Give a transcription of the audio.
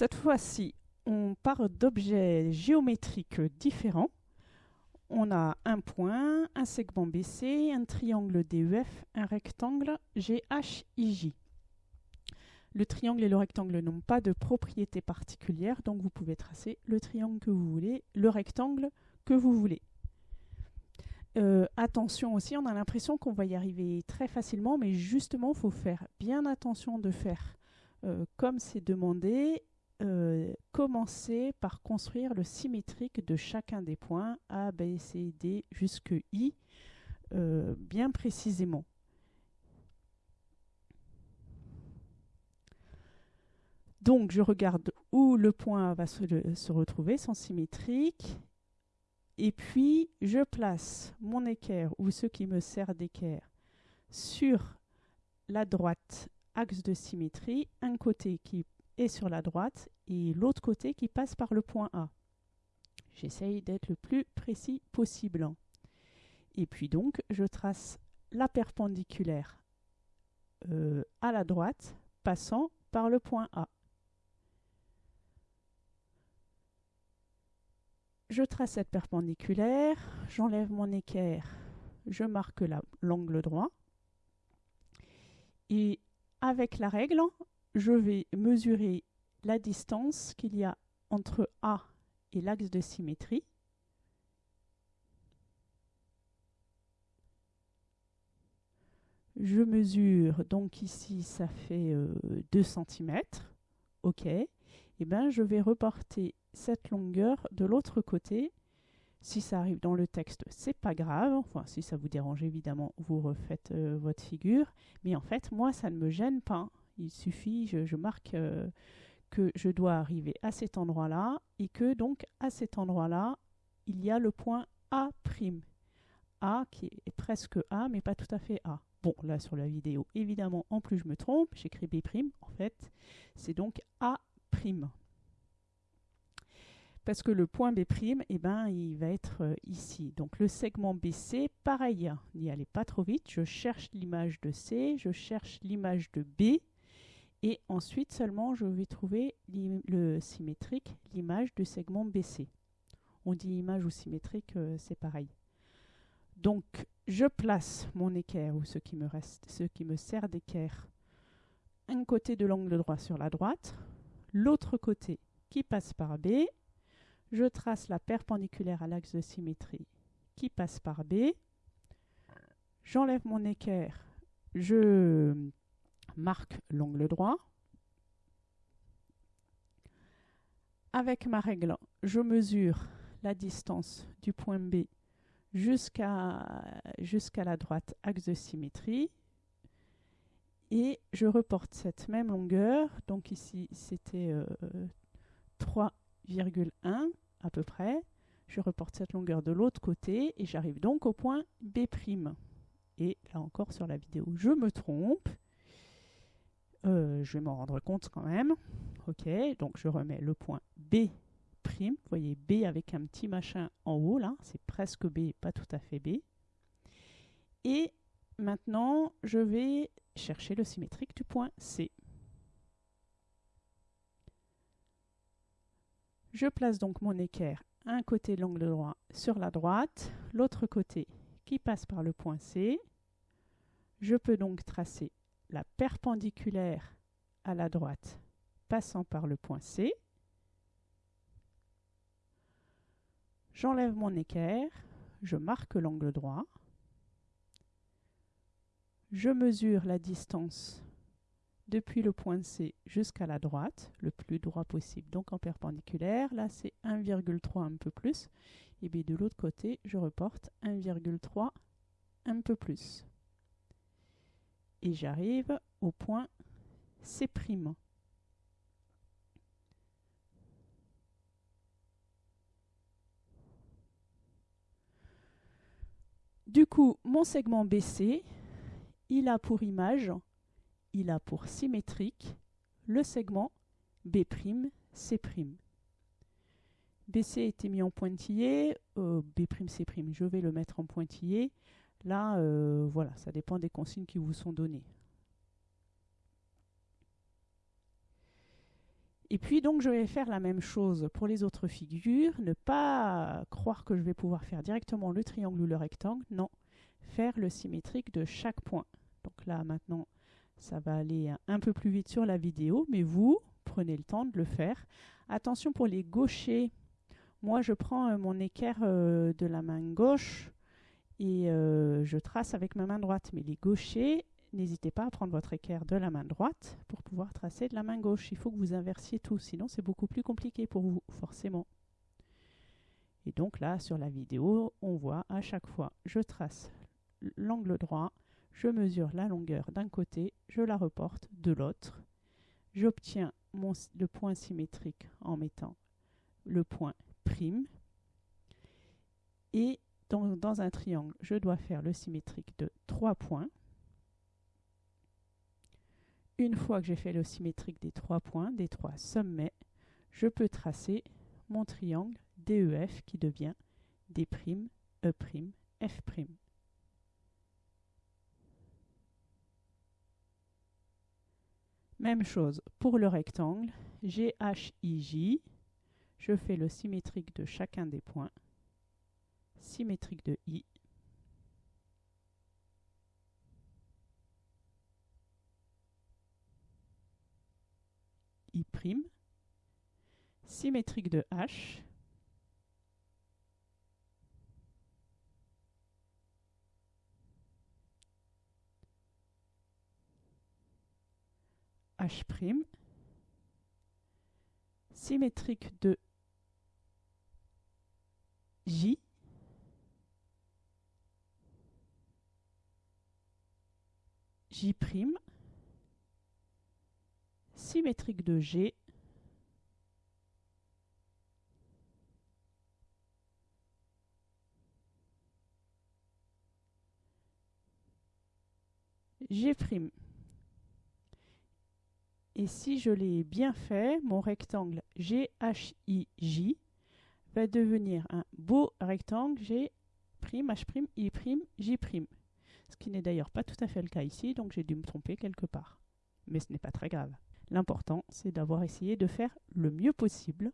Cette fois-ci, on part d'objets géométriques différents. On a un point, un segment BC, un triangle DEF, un rectangle GHIJ. Le triangle et le rectangle n'ont pas de propriété particulière, donc vous pouvez tracer le triangle que vous voulez, le rectangle que vous voulez. Euh, attention aussi, on a l'impression qu'on va y arriver très facilement, mais justement, il faut faire bien attention de faire euh, comme c'est demandé. Euh, commencer par construire le symétrique de chacun des points A, B, C, D jusque I, bien précisément. Donc, je regarde où le point va se, se retrouver, son symétrique, et puis, je place mon équerre ou ce qui me sert d'équerre sur la droite, axe de symétrie, un côté qui sur la droite et l'autre côté qui passe par le point A. J'essaye d'être le plus précis possible. Et puis donc, je trace la perpendiculaire euh, à la droite, passant par le point A. je trace cette perpendiculaire, j'enlève mon équerre, je marque l'angle droit. Et avec la règle, je vais mesurer la distance qu'il y a entre A et l'axe de symétrie. Je mesure, donc ici ça fait 2 euh, cm. OK. Et eh bien je vais reporter cette longueur de l'autre côté. Si ça arrive dans le texte, c'est pas grave. Enfin, si ça vous dérange, évidemment, vous refaites euh, votre figure. Mais en fait, moi, ça ne me gêne pas. Il suffit, je, marque euh, que je dois arriver à cet endroit-là et que donc à cet endroit-là, il y a le point A'. A qui est presque A, mais pas tout à fait A. Bon, là sur la vidéo, évidemment, en plus je me trompe, j'écris B', en fait, c'est donc A'. Parce que le point B', eh ben, il va être euh, ici. Donc le segment BC, pareil, n'y allez pas trop vite. Je cherche l'image de C, je cherche l'image de B. Et ensuite seulement, je vais trouver le symétrique, l'image du segment BC. On dit image ou symétrique, euh, c'est pareil. Donc, je place mon équerre, ou ce qui me reste, ce qui me sert d'équerre, un côté de l'angle droit sur la droite, l'autre côté qui passe par B, je trace la perpendiculaire à l'axe de symétrie qui passe par B. J'enlève mon équerre, je marque l'angle droit. Avec ma règle, je mesure la distance du point B jusqu'à la droite axe de symétrie et je reporte cette même longueur, donc ici c'était 3 euh, 1 à peu près. Je reporte cette longueur de l'autre côté et j'arrive donc au point B'. Et là encore sur la vidéo, je me trompe. Euh, je vais m'en rendre compte quand même. Ok, donc je remets le point B'. Vous voyez B avec un petit machin en haut là, c'est presque B, pas tout à fait B. Et maintenant, je vais chercher le symétrique du point C. Je place donc mon équerre un côté de l'angle droit sur la droite, l'autre côté qui passe par le point C. Je peux donc tracer la perpendiculaire à la droite passant par le point C. J'enlève mon équerre, je marque l'angle droit. Je mesure la distance depuis le point C jusqu'à la droite, le plus droit possible, donc en perpendiculaire. Là, c'est 1,3 un peu plus. Et bien de l'autre côté, je reporte 1,3 un peu plus. Et j'arrive au point C'. Du coup, mon segment BC, il a pour image il a pour symétrique le segment B'C'. BC était mis en pointillé, euh, B'C', je vais le mettre en pointillé. Là, euh, voilà, ça dépend des consignes qui vous sont données. Et puis donc je vais faire la même chose pour les autres figures, ne pas croire que je vais pouvoir faire directement le triangle ou le rectangle, non, faire le symétrique de chaque point. Donc là maintenant ça va aller un peu plus vite sur la vidéo, mais vous prenez le temps de le faire. Attention pour les gauchers, moi je prends euh, mon équerre euh, de la main gauche et euh, je trace avec ma main droite, mais les gauchers, n'hésitez pas à prendre votre équerre de la main droite pour pouvoir tracer de la main gauche. Il faut que vous inversiez tout, sinon c'est beaucoup plus compliqué pour vous, forcément. Et donc là, sur la vidéo, on voit à chaque fois, je trace l'angle droit, je mesure la longueur d'un côté, je la reporte de l'autre. J'obtiens le point symétrique en mettant le point prime. Et dans, dans un triangle, je dois faire le symétrique de 3 points. Une fois que j'ai fait le symétrique des trois points, des trois sommets, je peux tracer mon triangle DEF qui devient D', E', F'. Même chose pour le rectangle, GHIJ, je fais le symétrique de chacun des points, symétrique de I, I', symétrique de H, H', symétrique de J, J', symétrique de G G'. Et si je l'ai bien fait, mon rectangle GHIJ va devenir un beau rectangle G', J'. Ce qui n'est d'ailleurs pas tout à fait le cas ici, donc j'ai dû me tromper quelque part. Mais ce n'est pas très grave. L'important, c'est d'avoir essayé de faire le mieux possible